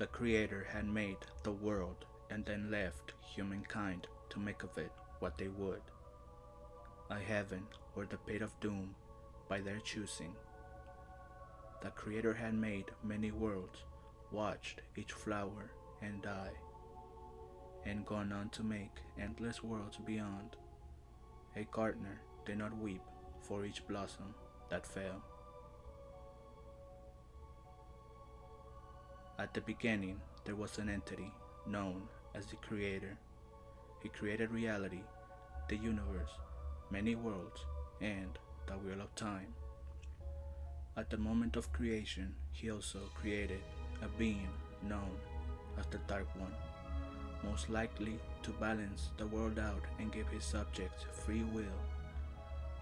The Creator had made the world and then left humankind to make of it what they would. A heaven or the pit of doom by their choosing. The Creator had made many worlds, watched each flower and die, and gone on to make endless worlds beyond. A gardener did not weep for each blossom that fell. At the beginning, there was an entity known as the Creator. He created reality, the universe, many worlds, and the wheel of time. At the moment of creation, he also created a being known as the Dark One, most likely to balance the world out and give his subjects free will.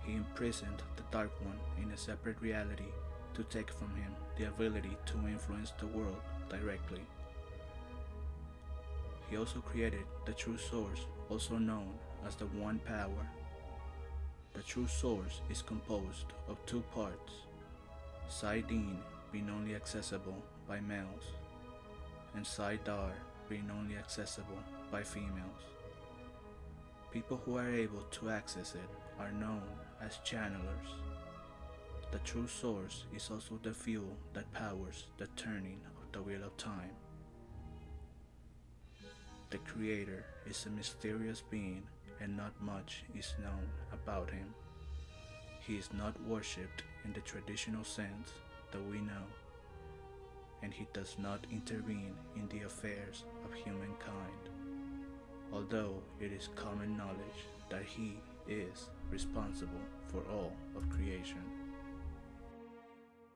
He imprisoned the Dark One in a separate reality to take from him the ability to influence the world directly. He also created the true source, also known as the One Power. The true source is composed of two parts, Saidin being only accessible by males, and Saidar being only accessible by females. People who are able to access it are known as channelers. The true source is also the fuel that powers the turning the wheel of time. The Creator is a mysterious being and not much is known about him. He is not worshipped in the traditional sense that we know, and he does not intervene in the affairs of humankind, although it is common knowledge that he is responsible for all of creation.